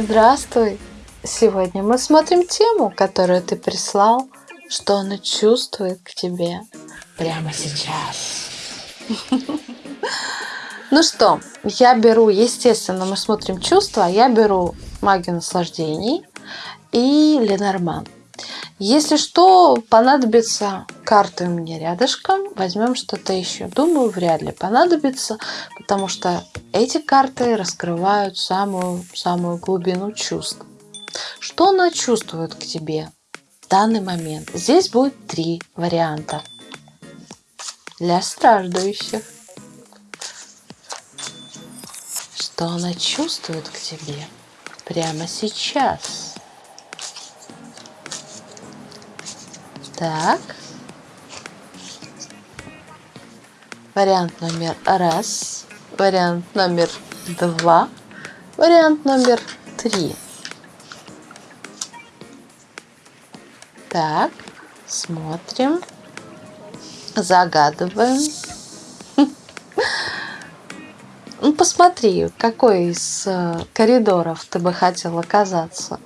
Здравствуй! Сегодня мы смотрим тему, которую ты прислал, что она чувствует к тебе прямо сейчас. Ну что, я беру, естественно, мы смотрим чувства, я беру магию наслаждений и Ленорман. Если что, понадобится карты у меня рядышком, возьмем что-то еще. Думаю, вряд ли понадобится, потому что эти карты раскрывают самую-самую глубину чувств. Что она чувствует к тебе в данный момент? Здесь будет три варианта для страждущих. Что она чувствует к тебе прямо сейчас? Так. Вариант номер раз. Вариант номер два. Вариант номер три. Так, смотрим. Загадываем. Ну, посмотри, какой из э, коридоров ты бы хотел оказаться.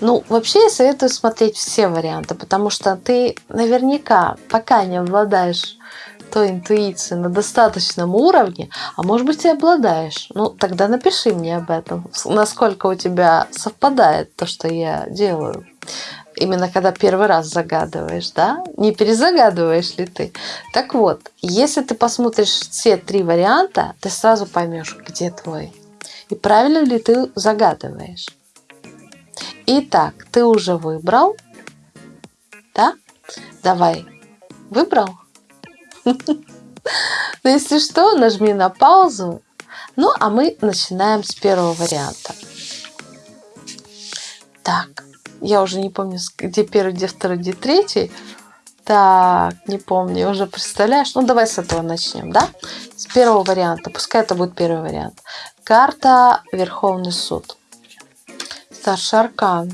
Ну, вообще я советую смотреть все варианты, потому что ты наверняка, пока не обладаешь той интуицией на достаточном уровне, а может быть и обладаешь, ну тогда напиши мне об этом, насколько у тебя совпадает то, что я делаю. Именно когда первый раз загадываешь, да? Не перезагадываешь ли ты? Так вот, если ты посмотришь все три варианта, ты сразу поймешь, где твой. И правильно ли ты загадываешь. Итак, ты уже выбрал? Да? Давай. Выбрал? Ну, если что, нажми на паузу. Ну, а мы начинаем с первого варианта. Так, я уже не помню, где первый, где второй, где третий. Так, не помню, уже представляешь? Ну, давай с этого начнем, да? С первого варианта, пускай это будет первый вариант. Карта Верховный суд. Старший аркан.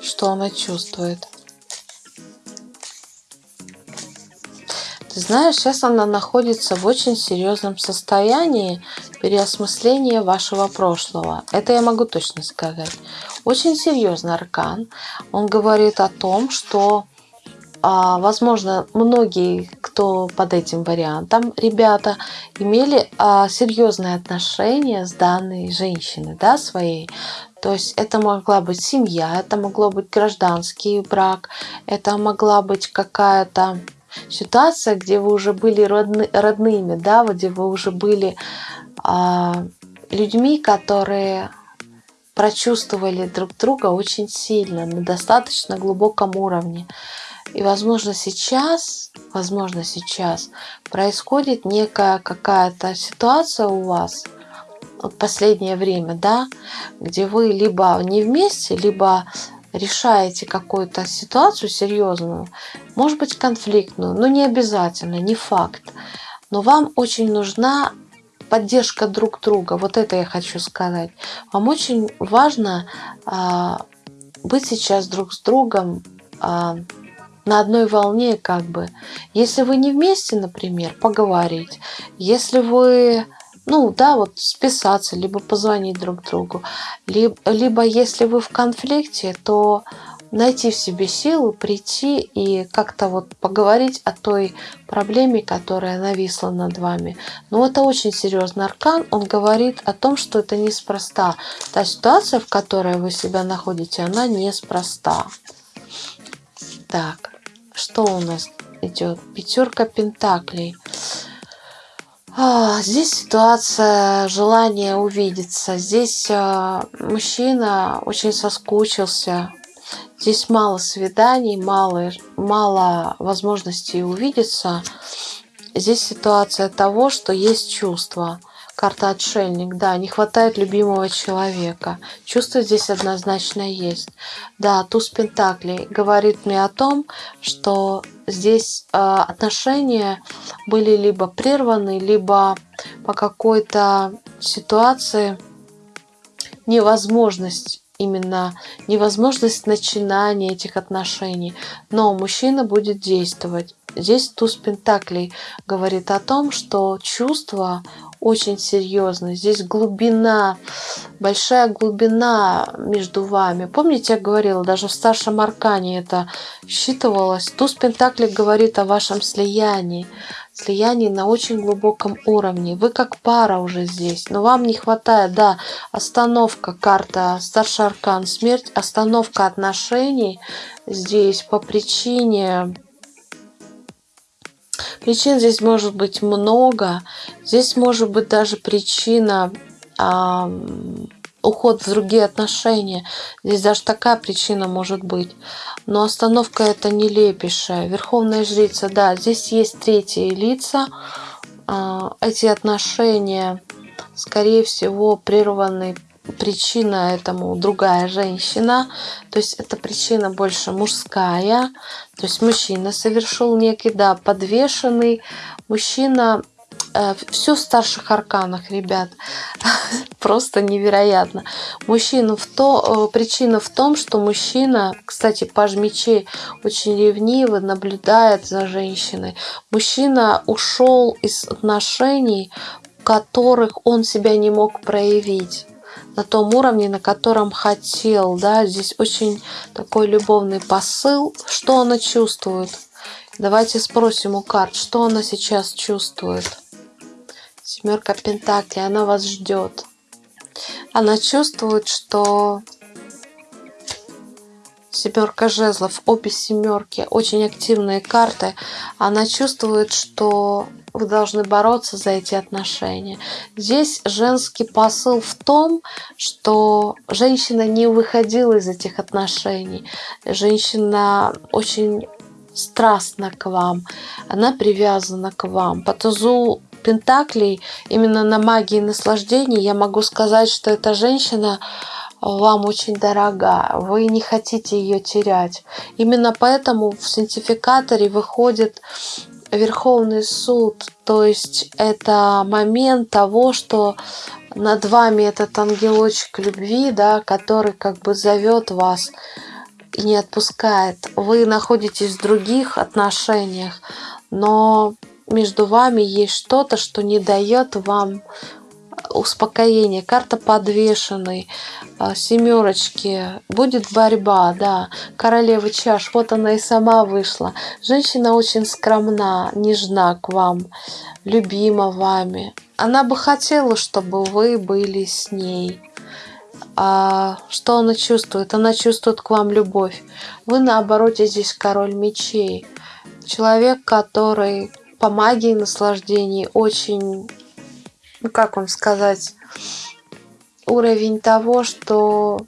Что она чувствует? Ты знаешь, сейчас она находится в очень серьезном состоянии переосмысления вашего прошлого. Это я могу точно сказать. Очень серьезный аркан. Он говорит о том, что возможно, многие, кто под этим вариантом, ребята, имели а, серьезные отношения с данной женщиной, да, своей. То есть это могла быть семья, это могло быть гражданский брак, это могла быть какая-то ситуация, где вы уже были родны, родными, да, где вы уже были а, людьми, которые прочувствовали друг друга очень сильно, на достаточно глубоком уровне. И, возможно, сейчас, возможно, сейчас происходит некая какая-то ситуация у вас, вот последнее время, да, где вы либо не вместе, либо решаете какую-то ситуацию серьезную, может быть конфликтную, но не обязательно, не факт. Но вам очень нужна поддержка друг друга. Вот это я хочу сказать. Вам очень важно а, быть сейчас друг с другом а, на одной волне как бы. Если вы не вместе, например, поговорить. Если вы, ну да, вот списаться, либо позвонить друг другу. Либо, либо если вы в конфликте, то найти в себе силу, прийти и как-то вот поговорить о той проблеме, которая нависла над вами. Но это очень серьезный аркан, он говорит о том, что это неспроста. Та ситуация, в которой вы себя находите, она неспроста. Так, что у нас идет? Пятерка пентаклей. А, здесь ситуация желание увидеться. Здесь а, мужчина очень соскучился. Здесь мало свиданий, мало, мало возможностей увидеться. Здесь ситуация того, что есть чувство. Карта отшельник, да, не хватает любимого человека. Чувство здесь однозначно есть. Да, туз Пентаклей говорит мне о том, что здесь э, отношения были либо прерваны, либо по какой-то ситуации невозможность именно невозможность начинания этих отношений. Но мужчина будет действовать. Здесь туз Пентаклей говорит о том, что чувства очень серьезный. Здесь глубина, большая глубина между вами. Помните, я говорила, даже в старшем аркане это считывалось. Туз Пентакли говорит о вашем слиянии. Слиянии на очень глубоком уровне. Вы как пара уже здесь, но вам не хватает, да, остановка, карта, старший аркан, смерть, остановка отношений здесь по причине Причин здесь может быть много. Здесь может быть даже причина а, уход в другие отношения. Здесь даже такая причина может быть. Но остановка это нелепейшая. Верховная жрица, да, здесь есть третьи лица. А, эти отношения, скорее всего, прерваны причина этому другая женщина, то есть эта причина больше мужская, то есть мужчина совершил некий, да, подвешенный, мужчина, э, все в старших арканах, ребят, просто невероятно. Мужчина в то, э, причина в том, что мужчина, кстати, паж мечей очень ревниво наблюдает за женщиной. Мужчина ушел из отношений, в которых он себя не мог проявить на том уровне, на котором хотел. Да? Здесь очень такой любовный посыл. Что она чувствует? Давайте спросим у карт, что она сейчас чувствует. Семерка Пентаклей, она вас ждет. Она чувствует, что семерка жезлов, обе семерки, очень активные карты. Она чувствует, что вы должны бороться за эти отношения. Здесь женский посыл в том, что женщина не выходила из этих отношений. Женщина очень страстна к вам, она привязана к вам. По тузу Пентаклей, именно на магии наслаждений, я могу сказать, что эта женщина вам очень дорога, вы не хотите ее терять. Именно поэтому в синтификаторе выходит Верховный суд, то есть это момент того, что над вами этот ангелочек любви, да, который как бы зовет вас и не отпускает. Вы находитесь в других отношениях, но между вами есть что-то, что не дает вам успокоение, карта подвешенной, а, семерочки, будет борьба, да, королева чаш, вот она и сама вышла. Женщина очень скромна, нежна к вам, любима вами. Она бы хотела, чтобы вы были с ней. А что она чувствует? Она чувствует к вам любовь. Вы наоборот здесь король мечей. Человек, который по магии наслаждений очень ну как вам сказать, уровень того, что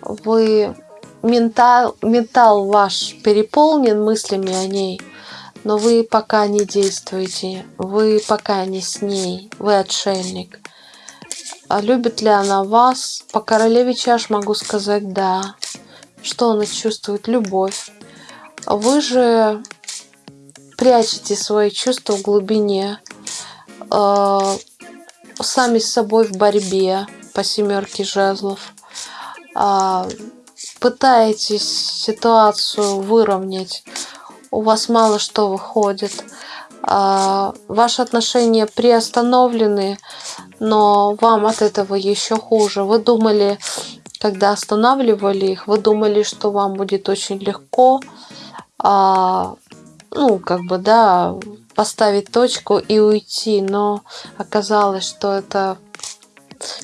вы ментал, ментал ваш переполнен мыслями о ней, но вы пока не действуете, вы пока не с ней, вы отшельник. А любит ли она вас? По королеве чаш могу сказать да. Что она чувствует? Любовь. Вы же прячете свои чувства в глубине сами с собой в борьбе по семерке жезлов. Э, пытаетесь ситуацию выровнять. У вас мало что выходит. Э, ваши отношения приостановлены, но вам от этого еще хуже. Вы думали, когда останавливали их, вы думали, что вам будет очень легко, а, ну, как бы, да, поставить точку и уйти, но оказалось, что эта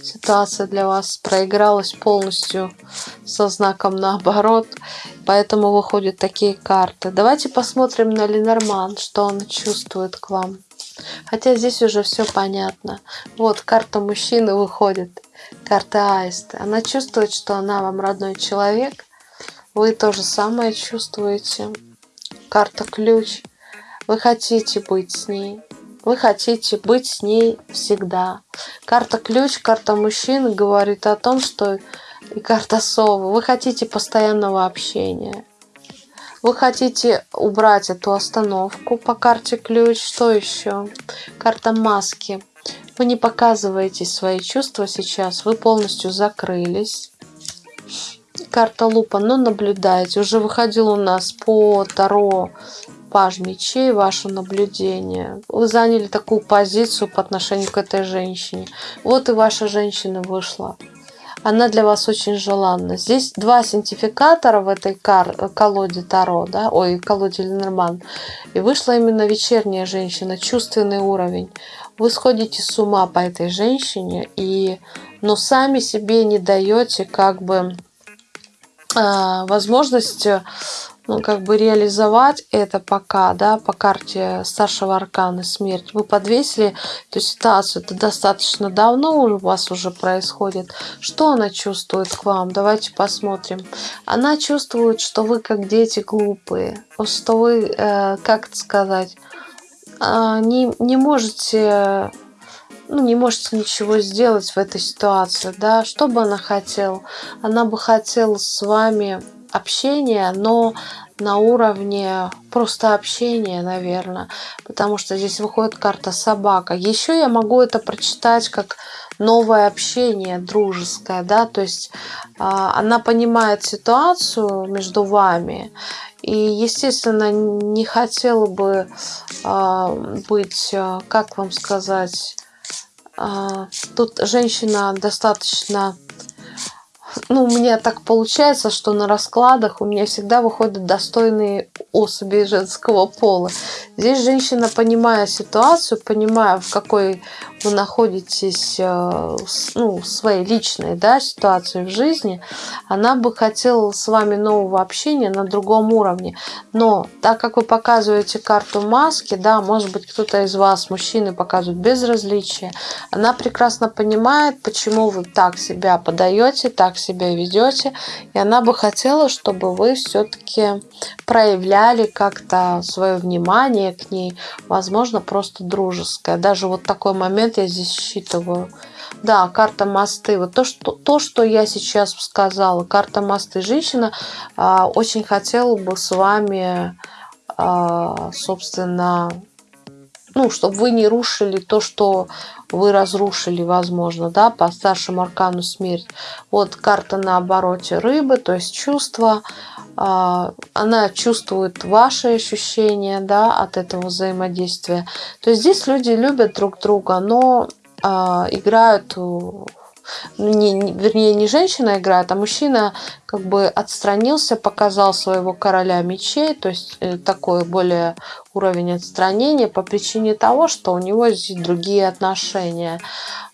ситуация для вас проигралась полностью со знаком наоборот, поэтому выходят такие карты. Давайте посмотрим на Ленорман, что он чувствует к вам. Хотя здесь уже все понятно. Вот карта мужчины выходит, карта аиста. Она чувствует, что она вам родной человек. Вы то же самое чувствуете. Карта ключ. Вы хотите быть с ней. Вы хотите быть с ней всегда. Карта ключ, карта мужчин говорит о том, что и карта совы. Вы хотите постоянного общения. Вы хотите убрать эту остановку по карте ключ. Что еще? Карта маски. Вы не показываете свои чувства сейчас. Вы полностью закрылись. Карта лупа, но наблюдайте. Уже выходил у нас по Таро паж мечей, ваше наблюдение. Вы заняли такую позицию по отношению к этой женщине. Вот и ваша женщина вышла. Она для вас очень желанна. Здесь два синтификатора в этой кар колоде Таро, да, ой, колоде Ленорман. И вышла именно вечерняя женщина, чувственный уровень. Вы сходите с ума по этой женщине, и, но сами себе не даете как бы э, возможность ну, как бы реализовать это пока, да, по карте старшего аркана смерть. Вы подвесили эту ситуацию, это достаточно давно у вас уже происходит. Что она чувствует к вам? Давайте посмотрим. Она чувствует, что вы как дети глупые, что вы, э, как это сказать, э, не, не можете ну, не можете ничего сделать в этой ситуации, да, что бы она хотела? Она бы хотела с вами общение, но на уровне просто общения, наверное, потому что здесь выходит карта собака. Еще я могу это прочитать как новое общение дружеское, да, то есть э, она понимает ситуацию между вами и, естественно, не хотела бы э, быть, как вам сказать, э, тут женщина достаточно ну, у меня так получается, что на раскладах у меня всегда выходят достойные особи женского пола. Здесь женщина, понимая ситуацию, понимая, в какой вы находитесь э, ну, в своей личной да, ситуации в жизни, она бы хотела с вами нового общения на другом уровне. Но так как вы показываете карту маски, да, может быть, кто-то из вас, мужчины, показывает безразличие, она прекрасно понимает, почему вы так себя подаете, так себя ведете, и она бы хотела, чтобы вы все-таки проявляли как-то свое внимание к ней, возможно, просто дружеское. Даже вот такой момент момент я здесь считываю. Да, карта мосты. Вот то, что, то, что я сейчас сказала. Карта мосты. Женщина а, очень хотела бы с вами, а, собственно, ну, чтобы вы не рушили то, что вы разрушили, возможно, да, по старшему аркану смерть. Вот карта на обороте рыбы, то есть чувства. А, она чувствует ваши ощущения, да, от этого взаимодействия. То есть здесь люди любят друг друга, но а, играют не, не, вернее, не женщина играет, а мужчина как бы отстранился, показал своего короля мечей, то есть э, такой более уровень отстранения по причине того, что у него есть другие отношения.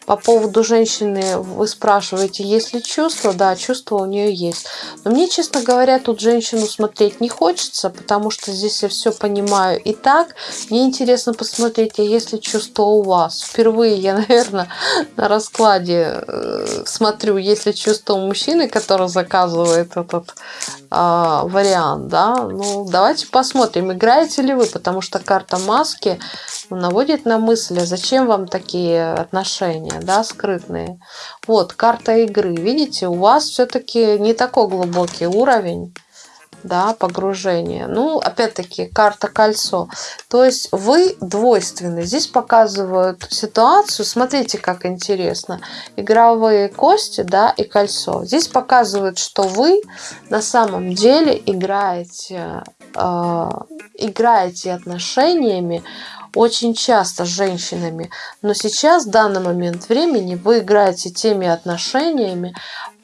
По поводу женщины вы спрашиваете, есть ли чувства? Да, чувства у нее есть. Но мне, честно говоря, тут женщину смотреть не хочется, потому что здесь я все понимаю и так. Мне интересно посмотреть, а есть ли чувства у вас. Впервые я, наверное, на раскладе э, смотрю, есть ли чувства у мужчины, который заказывает этот э, вариант. Да? Ну, давайте посмотрим, играете ли вы, потому что карта маски наводит на мысль, а зачем вам такие отношения, да, скрытные. Вот, карта игры. Видите, у вас все-таки не такой глубокий уровень да, погружения. Ну, опять-таки, карта кольцо. То есть вы двойственны. Здесь показывают ситуацию. Смотрите, как интересно. Игровые кости, да, и кольцо. Здесь показывают, что вы на самом деле играете, э, играете отношениями очень часто с женщинами, но сейчас, в данный момент времени, вы играете теми отношениями,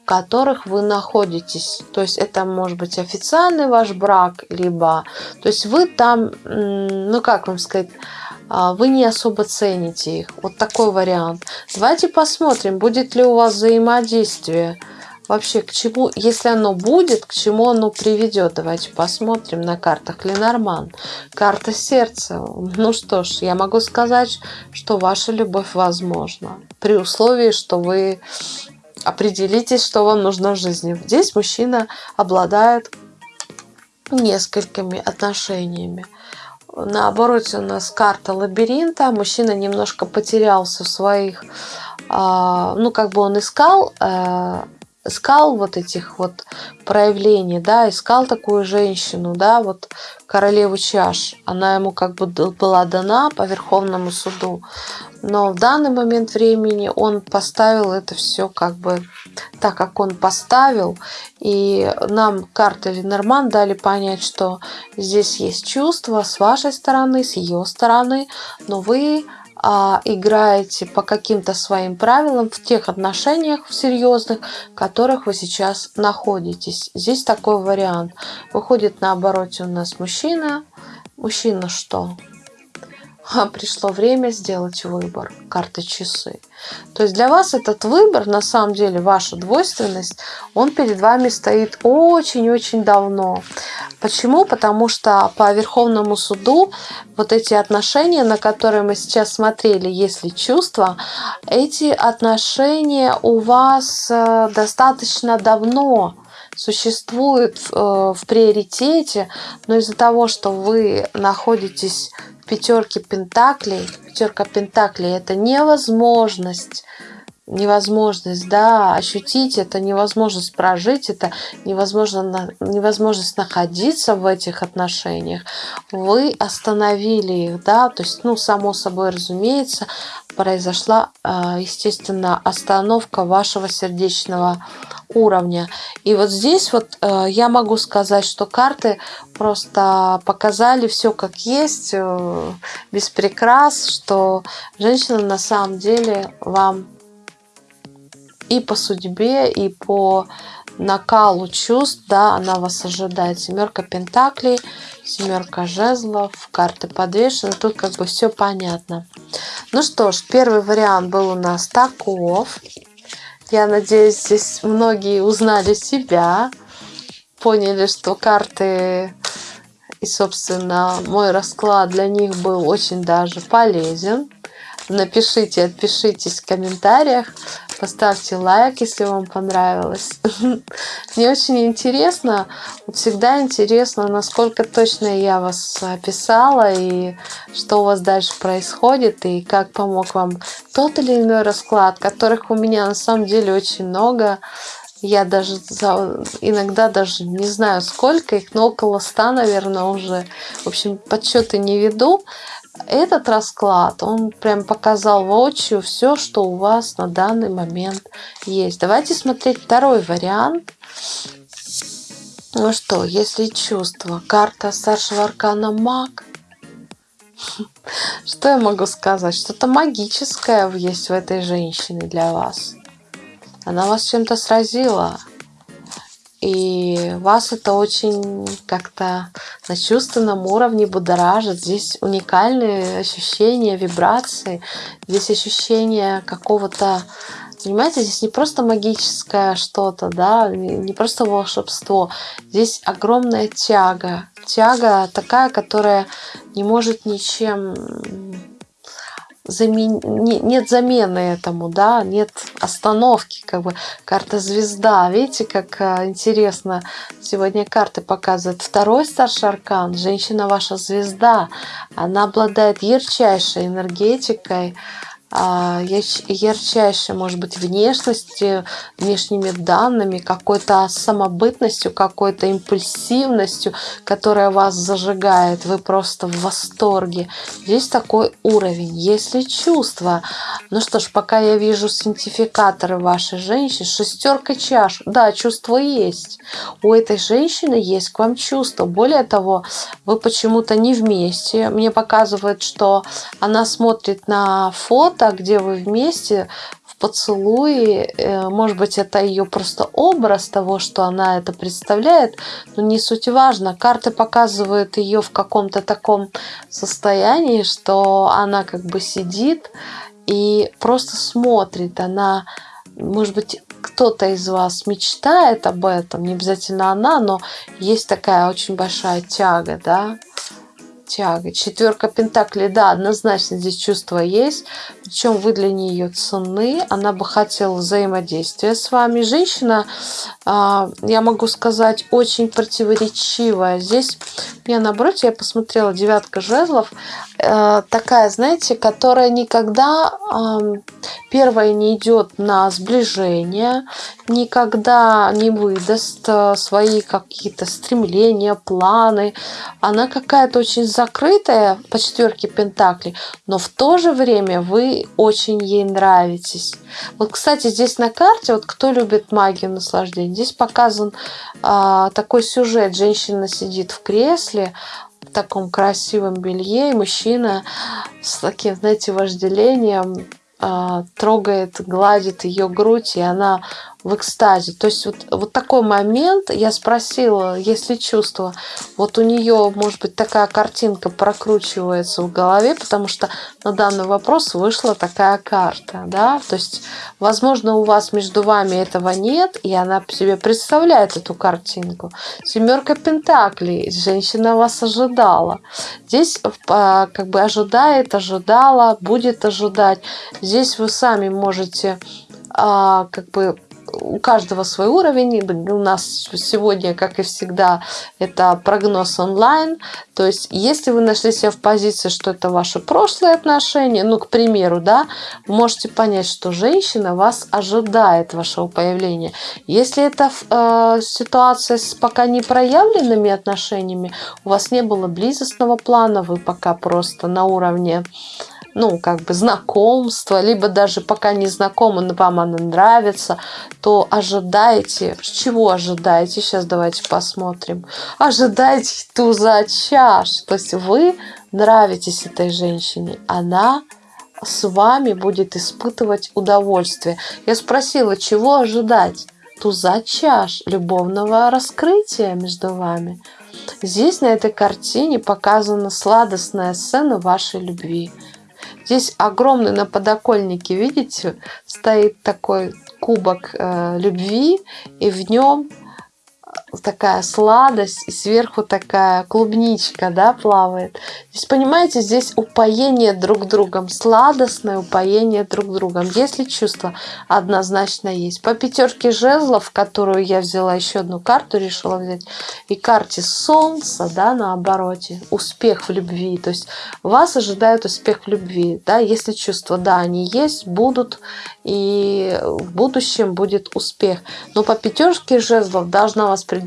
в которых вы находитесь. То есть это может быть официальный ваш брак, либо... То есть вы там, ну как вам сказать, а, вы не особо цените их. Вот такой вариант. Давайте посмотрим, будет ли у вас взаимодействие вообще к чему, если оно будет, к чему оно приведет. Давайте посмотрим на картах Ленорман. Карта сердца. Ну что ж, я могу сказать, что ваша любовь возможна. При условии, что вы определитесь, что вам нужно в жизни. Здесь мужчина обладает несколькими отношениями. На обороте у нас карта лабиринта. Мужчина немножко потерялся в своих... А, ну, как бы он искал э, искал вот этих вот проявлений, да, искал такую женщину, да, вот королеву чаш. Она ему как бы была дана по Верховному суду. но в данный момент времени он поставил это все как бы так, как он поставил. И нам карты Ленорман дали понять, что здесь есть чувства с вашей стороны, с ее стороны, но вы играете по каким-то своим правилам в тех отношениях серьезных, в которых вы сейчас находитесь. Здесь такой вариант. Выходит на обороте у нас мужчина. Мужчина что? Пришло время сделать выбор. Карта часы. То есть для вас этот выбор, на самом деле, ваша двойственность, он перед вами стоит очень-очень давно. Почему? Потому что по Верховному суду вот эти отношения, на которые мы сейчас смотрели, если чувства, эти отношения у вас э, достаточно давно существуют э, в приоритете, но из-за того, что вы находитесь пятерки пентаклей. Пятерка пентаклей – это невозможность невозможность, да, ощутить это, невозможность прожить это, невозможно, невозможность находиться в этих отношениях, вы остановили их, да, то есть, ну, само собой разумеется, произошла, а, естественно, остановка вашего сердечного уровня. И вот здесь вот а, я могу сказать, что карты просто показали все как есть, э, без прикрас, что женщина на самом деле вам и по судьбе, и по накалу чувств, да, она вас ожидает. Семерка пентаклей, семерка жезлов, карты подвешены. Тут как бы все понятно. Ну что ж, первый вариант был у нас таков. Я надеюсь, здесь многие узнали себя, поняли, что карты и, собственно, мой расклад для них был очень даже полезен. Напишите, отпишитесь в комментариях, поставьте лайк, если вам понравилось. Мне очень интересно, всегда интересно, насколько точно я вас описала и что у вас дальше происходит и как помог вам тот или иной расклад, которых у меня на самом деле очень много. Я даже иногда даже не знаю сколько их, но около ста, наверное, уже. В общем, подсчеты не веду этот расклад, он прям показал воочию все, что у вас на данный момент есть. Давайте смотреть второй вариант. Ну что, если чувство, карта старшего аркана маг, что я могу сказать? Что-то магическое есть в этой женщине для вас. Она вас чем-то сразила. И вас это очень как-то на чувственном уровне будоражит. Здесь уникальные ощущения, вибрации. Здесь ощущение какого-то Понимаете, здесь не просто магическое что-то, да, не просто волшебство. Здесь огромная тяга. Тяга такая, которая не может ничем замен... нет замены этому, да, нет остановки, как бы карта звезда. Видите, как а, интересно сегодня карты показывают. Второй старший аркан, женщина ваша звезда, она обладает ярчайшей энергетикой, а, ярчайшей, может быть, внешностью, внешними данными, какой-то самобытностью, какой-то импульсивностью, которая вас зажигает. Вы просто в восторге. Здесь такой уровень. Если чувства, ну что ж, пока я вижу синтификаторы вашей женщины, шестерка чаш, да, чувство есть. У этой женщины есть к вам чувство. Более того, вы почему-то не вместе. Мне показывает, что она смотрит на фото, места, где вы вместе в поцелуе. Э, может быть, это ее просто образ того, что она это представляет, но не суть важно. Карты показывают ее в каком-то таком состоянии, что она как бы сидит и просто смотрит. Она, может быть, кто-то из вас мечтает об этом, не обязательно она, но есть такая очень большая тяга, да, тяга. Четверка пентаклей, да, однозначно здесь чувство есть. Причем вы для нее ценны. Она бы хотела взаимодействия с вами. Женщина, а, я могу сказать, очень противоречивая. Здесь я наоборот, я посмотрела девятка жезлов. Э, такая, знаете, которая никогда первая не идет на сближение, никогда не выдаст э, свои какие-то стремления, планы. Она какая-то очень закрытая по четверке Пентаклей, но в то же время вы очень ей нравитесь. Вот, кстати, здесь на карте, вот кто любит магию наслаждения, здесь показан а, такой сюжет. Женщина сидит в кресле, в таком красивом белье, и мужчина с таким, знаете, вожделением а, трогает, гладит ее грудь, и она в экстазе. То есть вот, вот такой момент, я спросила, если чувство, вот у нее, может быть, такая картинка прокручивается в голове, потому что на данный вопрос вышла такая карта, да, то есть, возможно, у вас между вами этого нет, и она себе представляет эту картинку. Семерка Пентаклей, женщина вас ожидала. Здесь а, как бы ожидает, ожидала, будет ожидать. Здесь вы сами можете а, как бы у каждого свой уровень. У нас сегодня, как и всегда, это прогноз онлайн. То есть, если вы нашли себя в позиции, что это ваши прошлые отношения, ну, к примеру, да, можете понять, что женщина вас ожидает вашего появления. Если это э, ситуация с пока не проявленными отношениями, у вас не было близостного плана, вы пока просто на уровне ну, как бы знакомство, либо даже пока не знакомы, но вам она нравится, то ожидайте. Чего ожидаете? Сейчас давайте посмотрим. Ожидайте туза чаш. То есть вы нравитесь этой женщине. Она с вами будет испытывать удовольствие. Я спросила, чего ожидать? Туза чаш, любовного раскрытия между вами. Здесь на этой картине показана сладостная сцена вашей любви. Здесь огромный на подоконнике, видите, стоит такой кубок э, любви, и в нем такая сладость, и сверху такая клубничка, да, плавает. Здесь, понимаете, здесь упоение друг другом, сладостное упоение друг другом. Если чувство однозначно есть. По пятерке жезлов, которую я взяла еще одну карту, решила взять, и карте солнца, да, на обороте, успех в любви. То есть вас ожидает успех в любви, да, если чувства, да, они есть, будут, и в будущем будет успех. Но по пятерке жезлов должна вас предупредить,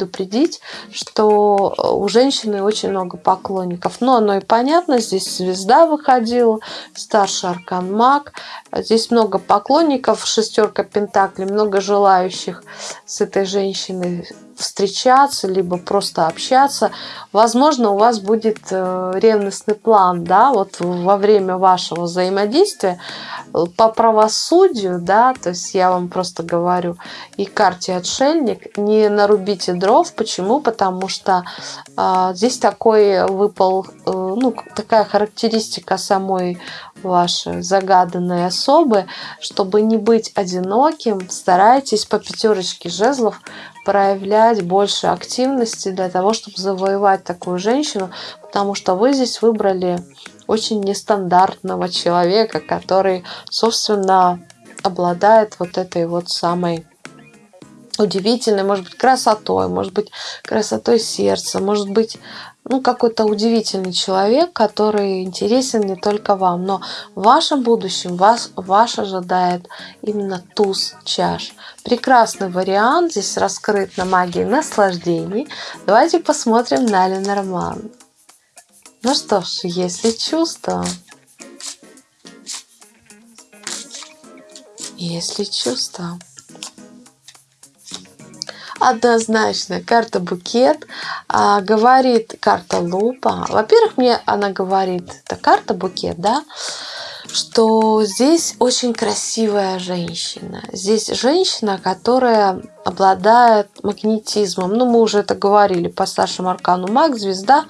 что у женщины очень много поклонников. Но оно и понятно, здесь звезда выходила, старший аркан маг. Здесь много поклонников, шестерка пентаклей, много желающих с этой женщиной встречаться, либо просто общаться. Возможно, у вас будет э, ревностный план, да, вот во время вашего взаимодействия по правосудию, да, то есть я вам просто говорю, и карте отшельник, не нарубите дров. Почему? Потому что э, здесь такой выпал, э, ну, такая характеристика самой ваши загаданные особы, чтобы не быть одиноким, старайтесь по пятерочке жезлов проявлять больше активности для того, чтобы завоевать такую женщину, потому что вы здесь выбрали очень нестандартного человека, который, собственно, обладает вот этой вот самой удивительной, может быть, красотой, может быть, красотой сердца, может быть, ну, какой-то удивительный человек, который интересен не только вам, но в вашем будущем вас, ваш ожидает именно туз чаш. Прекрасный вариант здесь раскрыт на магии наслаждений. Давайте посмотрим на Ленорман. Ну что ж, если чувство, если чувство, однозначно карта букет а, говорит карта лупа во-первых мне она говорит это карта букет да что здесь очень красивая женщина. Здесь женщина, которая обладает магнетизмом. Ну, мы уже это говорили по старшему аркану маг, звезда.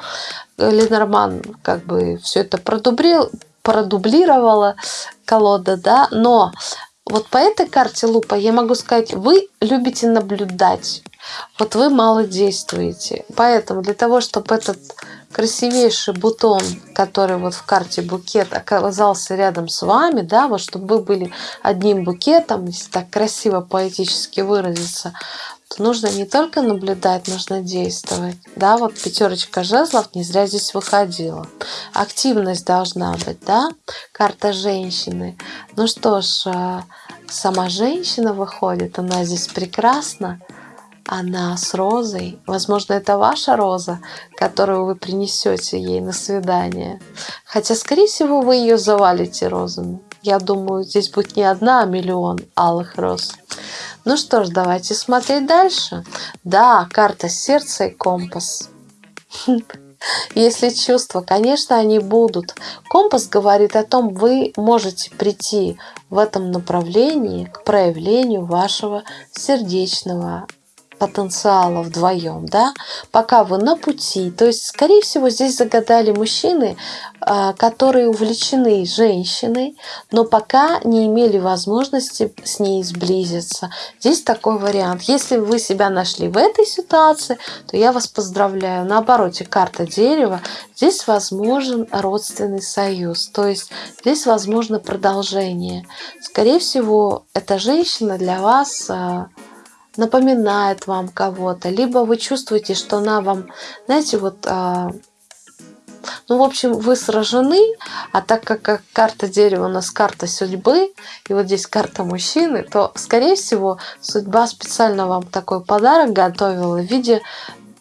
Ленорман как бы все это продублировал, продублировала колода, да, но вот по этой карте лупа я могу сказать, вы любите наблюдать. Вот вы мало действуете. Поэтому для того, чтобы этот красивейший бутон, который вот в карте букет оказался рядом с вами, да, вот чтобы вы были одним букетом, если так красиво поэтически выразиться, то нужно не только наблюдать, нужно действовать. Да, вот пятерочка жезлов не зря здесь выходила. Активность должна быть, да, карта женщины. Ну что ж, э, сама женщина выходит, она здесь прекрасна. она с розой. Возможно, это ваша роза, которую вы принесете ей на свидание. Хотя, скорее всего, вы ее завалите розами. Я думаю, здесь будет не одна, а миллион алых роз. Ну что ж, давайте смотреть дальше. Да, карта сердца и компас. Если чувства, конечно, они будут. Компас говорит о том, вы можете прийти в этом направлении к проявлению вашего сердечного потенциала вдвоем, да, пока вы на пути. То есть, скорее всего, здесь загадали мужчины, а, которые увлечены женщиной, но пока не имели возможности с ней сблизиться. Здесь такой вариант. Если вы себя нашли в этой ситуации, то я вас поздравляю. Наоборот, карта дерева, здесь возможен родственный союз, то есть здесь возможно продолжение. Скорее всего, эта женщина для вас а, напоминает вам кого-то, либо вы чувствуете, что она вам, знаете, вот, а, ну, в общем, вы сражены, а так как карта дерева у нас карта судьбы, и вот здесь карта мужчины, то, скорее всего, судьба специально вам такой подарок готовила в виде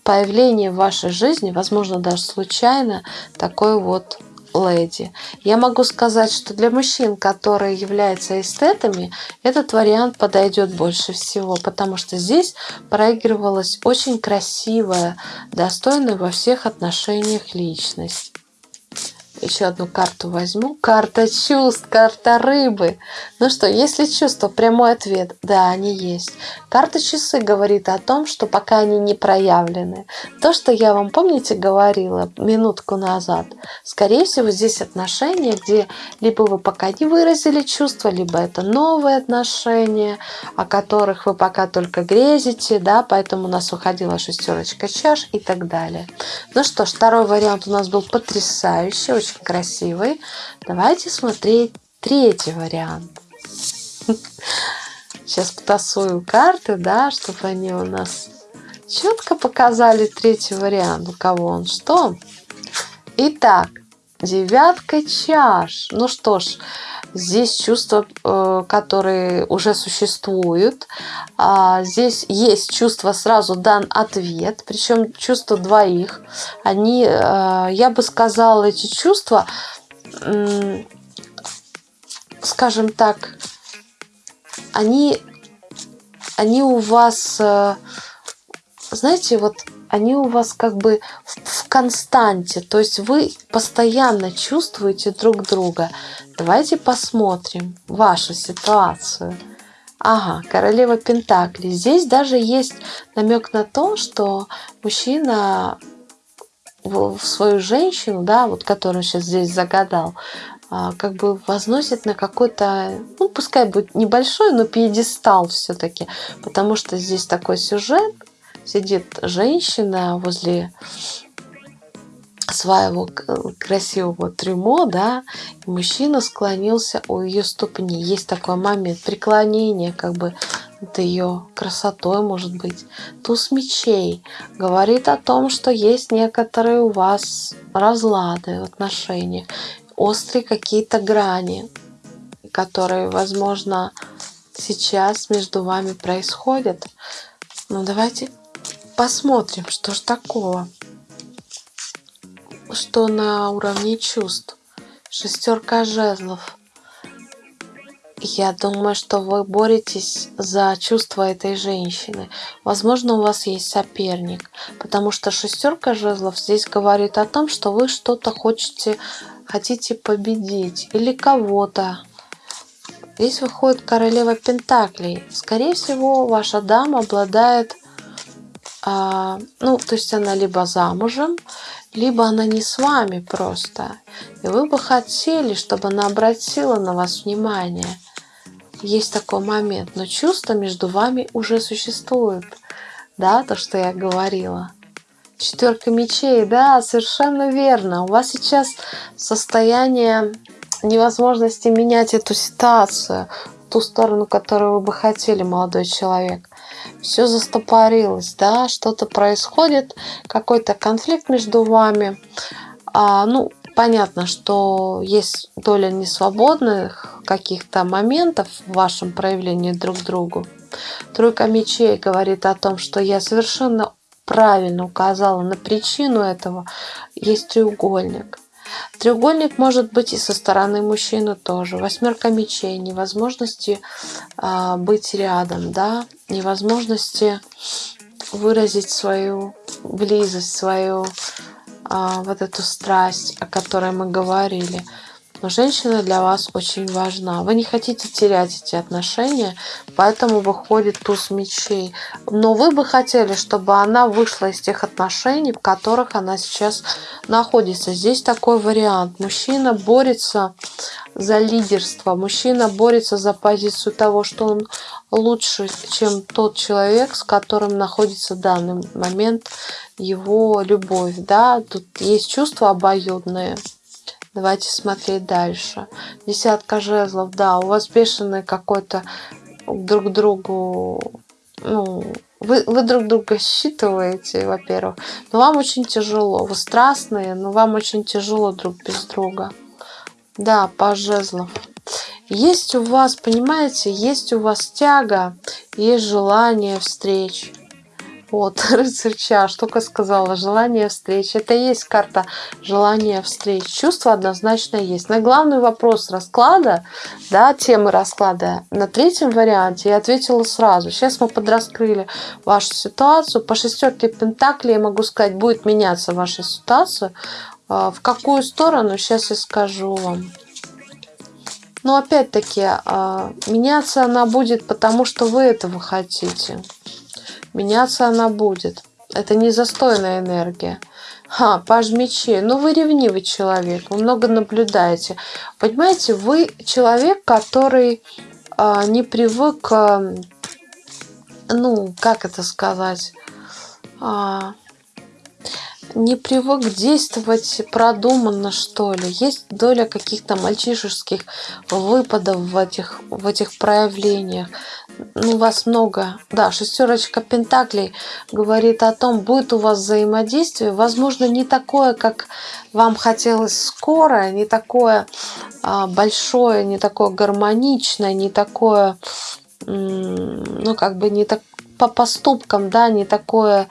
появления в вашей жизни, возможно, даже случайно, такой вот леди. Я могу сказать, что для мужчин, которые являются эстетами, этот вариант подойдет больше всего, потому что здесь проигрывалась очень красивая, достойная во всех отношениях личность. Еще одну карту возьму. Карта чувств, карта рыбы. Ну что, если чувство, прямой ответ, да, они есть. Карта часы говорит о том, что пока они не проявлены. То, что я вам, помните, говорила минутку назад, скорее всего, здесь отношения, где либо вы пока не выразили чувства, либо это новые отношения, о которых вы пока только грезите, да, поэтому у нас уходила шестерочка чаш и так далее. Ну что ж, второй вариант у нас был потрясающий, очень красивый. Давайте смотреть третий вариант. Сейчас потасую карты, да, чтобы они у нас четко показали третий вариант. У кого он что? Итак, девятка чаш. Ну что ж, здесь чувства, э, которые уже существуют. А, здесь есть чувство, сразу дан ответ, причем чувства двоих. Они, э, я бы сказала, эти чувства, скажем так, они, они у вас, э, знаете, вот они у вас как бы в константе, то есть вы постоянно чувствуете друг друга. Давайте посмотрим вашу ситуацию. Ага, королева Пентакли. Здесь даже есть намек на то, что мужчина в свою женщину, да, вот которую сейчас здесь загадал, а, как бы возносит на какой-то, ну, пускай будет небольшой, но пьедестал все-таки, потому что здесь такой сюжет, сидит женщина возле своего красивого трюмо, да, мужчина склонился у ее ступни. Есть такой момент преклонения, как бы над ее красотой, может быть. Туз мечей говорит о том, что есть некоторые у вас разлады в отношениях, острые какие-то грани, которые, возможно, сейчас между вами происходят. Ну, давайте посмотрим, что ж такого что на уровне чувств. Шестерка жезлов. Я думаю, что вы боретесь за чувства этой женщины. Возможно, у вас есть соперник, потому что шестерка жезлов здесь говорит о том, что вы что-то хотите, хотите победить или кого-то. Здесь выходит королева Пентаклей. Скорее всего, ваша дама обладает, ну, то есть она либо замужем, либо она не с вами просто, и вы бы хотели, чтобы она обратила на вас внимание. Есть такой момент, но чувства между вами уже существуют, да, то, что я говорила. Четверка мечей, да, совершенно верно. У вас сейчас состояние невозможности менять эту ситуацию в ту сторону, которую вы бы хотели, молодой человек все застопорилось, да, что-то происходит, какой-то конфликт между вами. А, ну, понятно, что есть доля несвободных каких-то моментов в вашем проявлении друг другу. Тройка мечей говорит о том, что я совершенно правильно указала на причину этого. Есть треугольник. Треугольник может быть и со стороны мужчины тоже. Восьмерка мечей, невозможности а, быть рядом, да, невозможности выразить свою близость, свою а, вот эту страсть, о которой мы говорили. Но женщина для вас очень важна. Вы не хотите терять эти отношения, поэтому выходит туз мечей. Но вы бы хотели, чтобы она вышла из тех отношений, в которых она сейчас находится. Здесь такой вариант. Мужчина борется за лидерство. Мужчина борется за позицию того, что он лучше, чем тот человек, с которым находится в данный момент его любовь. Да? Тут есть чувства обоюдные. Давайте смотреть дальше. Десятка жезлов, да, у вас бешеный какой-то друг другу, ну, вы, вы друг друга считываете, во-первых, но вам очень тяжело. Вы страстные, но вам очень тяжело друг без друга. Да, по жезлов. Есть у вас, понимаете, есть у вас тяга, есть желание встреч. Вот, рыцарь чаш, только сказала, желание встреч. Это и есть карта желания встреч. Чувство однозначно есть. На главный вопрос расклада, да, темы расклада, на третьем варианте я ответила сразу. Сейчас мы подраскрыли вашу ситуацию. По шестерке Пентакли я могу сказать, будет меняться ваша ситуация. А, в какую сторону, сейчас я скажу вам. Но опять-таки, а, меняться она будет, потому что вы этого хотите. Меняться она будет. Это не застойная энергия. Ха, паж мечей. Ну, вы ревнивый человек, вы много наблюдаете. Понимаете, вы человек, который а, не привык, а, ну, как это сказать, а, не привык действовать продуманно, что ли. Есть доля каких-то мальчишеских выпадов в этих, в этих проявлениях. Ну, вас много. Да, шестерочка пентаклей говорит о том, будет у вас взаимодействие. Возможно, не такое, как вам хотелось скоро, не такое а, большое, не такое гармоничное, не такое, ну, как бы не так по поступкам, да, не такое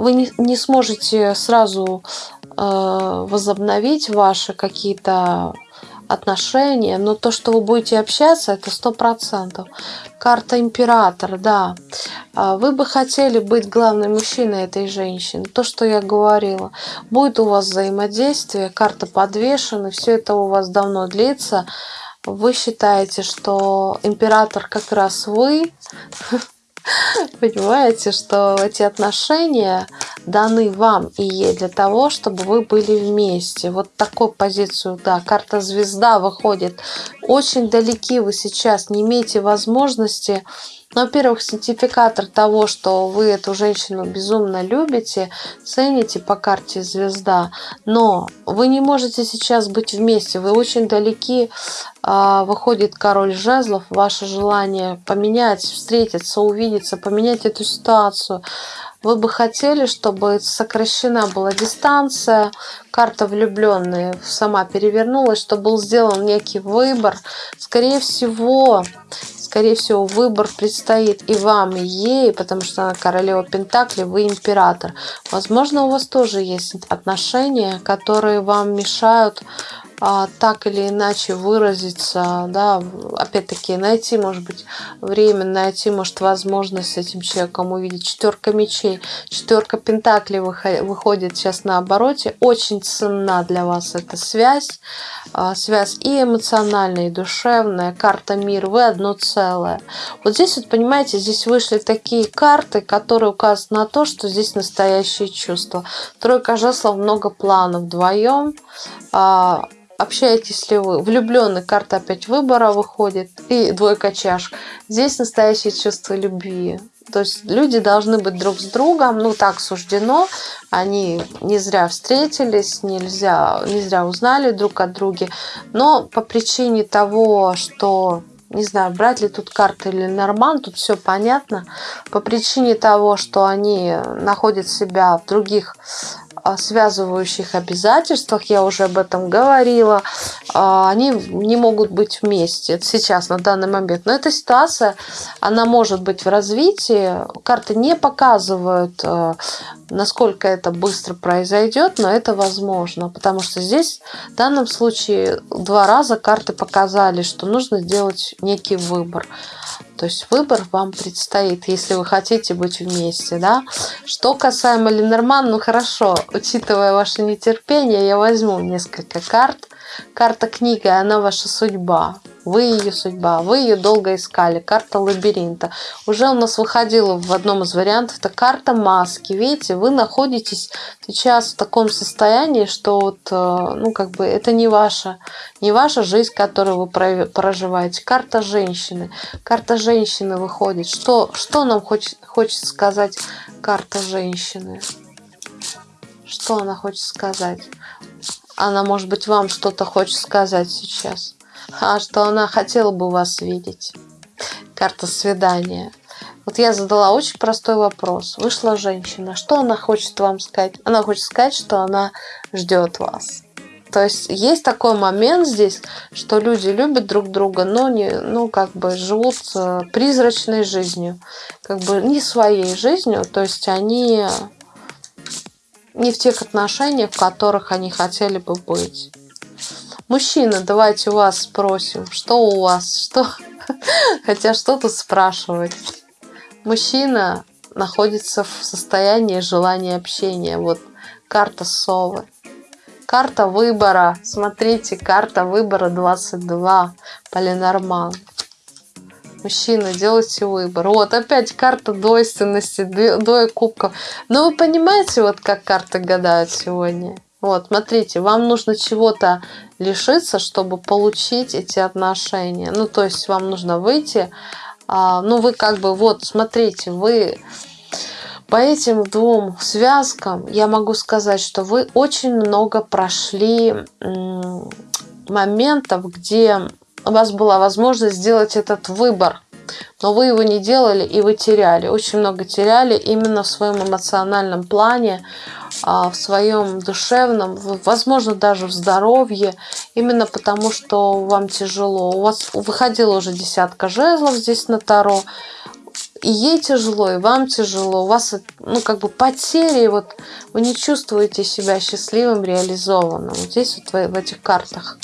вы не, не сможете сразу э, возобновить ваши какие-то отношения, но то, что вы будете общаться, это сто процентов. Карта император, да. А вы бы хотели быть главным мужчиной этой женщины. То, что я говорила. Будет у вас взаимодействие, карта подвешена, все это у вас давно длится. Вы считаете, что император как раз вы, Понимаете, что эти отношения даны вам и ей для того, чтобы вы были вместе. Вот такую позицию, да, карта звезда выходит. Очень далеки вы сейчас, не имеете возможности ну, во-первых, сертификатор того, что вы эту женщину безумно любите, цените по карте звезда, но вы не можете сейчас быть вместе, вы очень далеки, а, выходит король жезлов, ваше желание поменять, встретиться, увидеться, поменять эту ситуацию, вы бы хотели, чтобы сокращена была дистанция, карта влюбленные сама перевернулась, чтобы был сделан некий выбор. Скорее всего, скорее всего, выбор предстоит и вам, и ей, потому что она королева Пентакли, вы император. Возможно, у вас тоже есть отношения, которые вам мешают так или иначе выразиться, да, опять-таки найти, может быть, время, найти, может, возможность с этим человеком увидеть. Четверка мечей, четверка пентаклей выходит сейчас на обороте. Очень ценна для вас эта связь, а, связь и эмоциональная, и душевная, карта мир, вы одно целое. Вот здесь вот, понимаете, здесь вышли такие карты, которые указывают на то, что здесь настоящие чувства. Тройка жезлов, много планов вдвоем, а, общаетесь ли вы. Влюбленный карта опять выбора выходит. И двойка чаш. Здесь настоящее чувство любви. То есть люди должны быть друг с другом, ну так суждено. Они не зря встретились, нельзя, не зря узнали друг от друга. Но по причине того, что не знаю, брать ли тут карты или норман, тут все понятно. По причине того, что они находят себя в других связывающих обязательствах, я уже об этом говорила, а, они не могут быть вместе сейчас, на данный момент. Но эта ситуация, она может быть в развитии. Карты не показывают, а, насколько это быстро произойдет, но это возможно, потому что здесь в данном случае два раза карты показали, что нужно сделать некий выбор. То есть выбор вам предстоит, если вы хотите быть вместе, да. Что касаемо Ленорман, ну хорошо, учитывая ваше нетерпение, я возьму несколько карт. Карта книга, она ваша судьба. Вы ее судьба, вы ее долго искали. Карта лабиринта. Уже у нас выходила в одном из вариантов. Это карта маски. Видите, вы находитесь сейчас в таком состоянии, что вот, э, ну, как бы это не ваша, не ваша жизнь, которую вы проживаете. Карта женщины. Карта женщины выходит. Что, что нам хочет, хочет сказать карта женщины? Что она хочет сказать? Она, может быть, вам что-то хочет сказать сейчас а что она хотела бы вас видеть. Карта свидания. Вот я задала очень простой вопрос. Вышла женщина. Что она хочет вам сказать? Она хочет сказать, что она ждет вас. То есть есть такой момент здесь, что люди любят друг друга, но не, ну, как бы живут э, призрачной жизнью, как бы не своей жизнью, то есть они не в тех отношениях, в которых они хотели бы быть. Мужчина, давайте у вас спросим, что у вас, что... Хотя что тут спрашивать? Мужчина находится в состоянии желания общения. Вот карта совы. Карта выбора. Смотрите, карта выбора 22. Полинорман. Мужчина, делайте выбор. Вот опять карта двойственности, двое кубков. Но вы понимаете, вот как карты гадают сегодня? Вот, смотрите, вам нужно чего-то лишиться, чтобы получить эти отношения. Ну, то есть вам нужно выйти, а, ну, вы как бы, вот, смотрите, вы по этим двум связкам я могу сказать, что вы очень много прошли моментов, где у вас была возможность сделать этот выбор, но вы его не делали и вы теряли. Очень много теряли именно в своем эмоциональном плане, а, в своем душевном, возможно, даже в здоровье, именно потому что вам тяжело. У вас выходила уже десятка жезлов здесь на Таро, и ей тяжело, и вам тяжело, у вас ну, как бы потери, вот вы не чувствуете себя счастливым, реализованным. Вот здесь вот в, в этих картах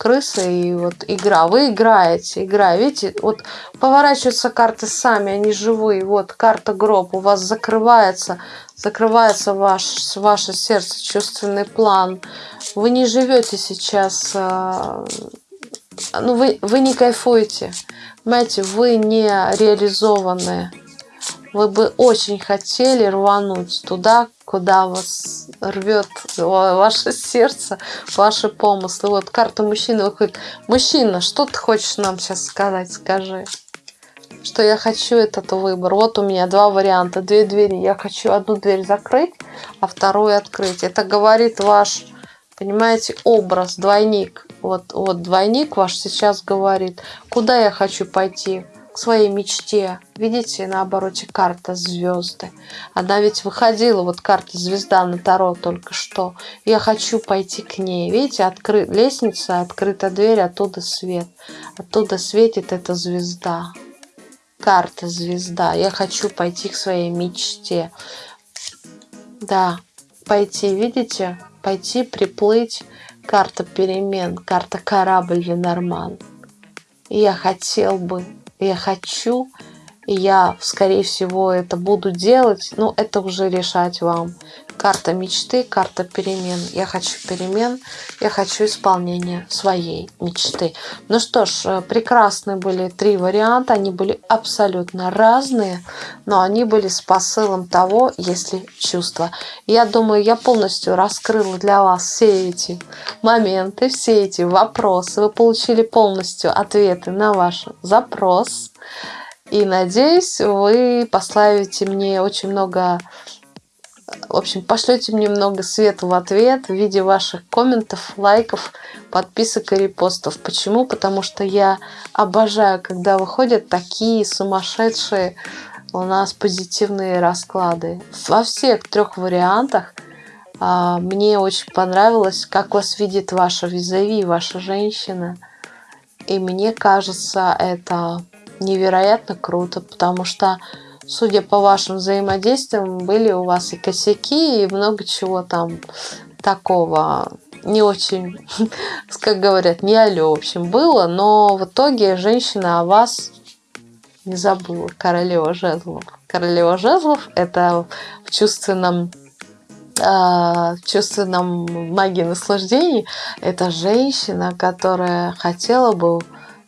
крыса и вот игра. Вы играете, игра. Видите, вот поворачиваются карты сами, они живые. Вот карта гроб у вас закрывается, закрывается ваш, ваше сердце, чувственный план. Вы не живете сейчас, а, ну вы, вы не кайфуете. Понимаете, вы не реализованные. Вы бы очень хотели рвануть туда, куда вас рвет ваше сердце, ваши помыслы. Вот карта мужчины выходит. Мужчина, что ты хочешь нам сейчас сказать? Скажи. Что я хочу этот выбор. Вот у меня два варианта, две двери. Я хочу одну дверь закрыть, а вторую открыть. Это говорит ваш, понимаете, образ, двойник. Вот, вот двойник ваш сейчас говорит, куда я хочу пойти, к своей мечте. Видите, на обороте карта звезды. Она ведь выходила, вот карта звезда на Таро только что. Я хочу пойти к ней. Видите, откры... лестница, открыта дверь, оттуда свет. Оттуда светит эта звезда. Карта звезда. Я хочу пойти к своей мечте. Да, пойти, видите? Пойти, приплыть карта перемен, карта корабль Ленорман. Я хотел бы, я хочу, я, скорее всего, это буду делать, но это уже решать вам. Карта мечты, карта перемен. Я хочу перемен, я хочу исполнения своей мечты. Ну что ж, э, прекрасные были три варианта. Они были абсолютно разные, но они были с посылом того, если чувства. Я думаю, я полностью раскрыла для вас все эти моменты, все эти вопросы. Вы получили полностью ответы на ваш запрос. И надеюсь, вы поставите мне очень много В общем, пошлете мне много света в ответ в виде ваших комментов, лайков, подписок и репостов. Почему? Потому что я обожаю, когда выходят такие сумасшедшие у нас позитивные расклады. Во всех трех вариантах а, мне очень понравилось, как вас видит ваша визави, ваша женщина. И мне кажется, это невероятно круто, потому что, судя по вашим взаимодействиям, были у вас и косяки, и много чего там такого не очень, как говорят, не алё, в общем, было, но в итоге женщина о вас не забыла. Королева жезлов. Королева жезлов – это в чувственном а, в чувственном магии наслаждений это женщина, которая хотела бы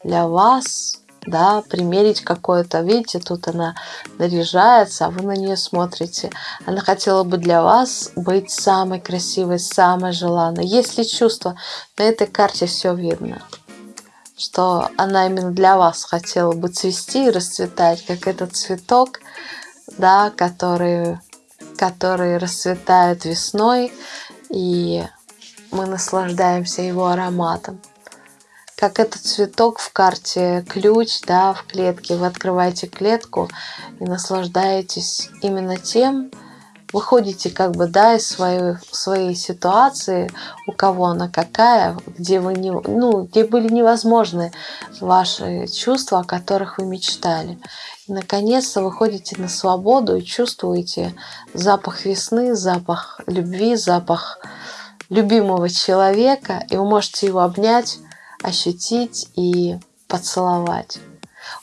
для вас да, примерить какое-то, видите, тут она наряжается, а вы на нее смотрите. Она хотела бы для вас быть самой красивой, самой желанной. Если чувство, на этой карте все видно, что она именно для вас хотела бы цвести и расцветать, как этот цветок, да, который который расцветает весной, и мы наслаждаемся его ароматом. Как этот цветок в карте ключ, да, в клетке. Вы открываете клетку и наслаждаетесь именно тем, выходите как бы, да, из своей, своей ситуации, у кого она какая, где, вы не, ну, где были невозможны ваши чувства, о которых вы мечтали. Наконец-то выходите на свободу и чувствуете запах весны, запах любви, запах любимого человека, и вы можете его обнять, ощутить и поцеловать.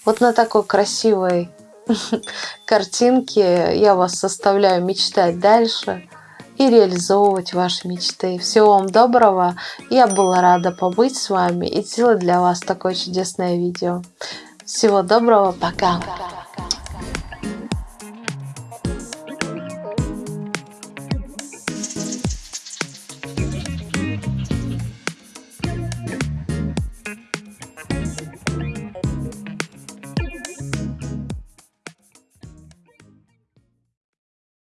Вот на такой красивой картинке я вас составляю мечтать дальше и реализовывать ваши мечты. Всего вам доброго. Я была рада побыть с вами и сделать для вас такое чудесное видео. Всего доброго. Пока.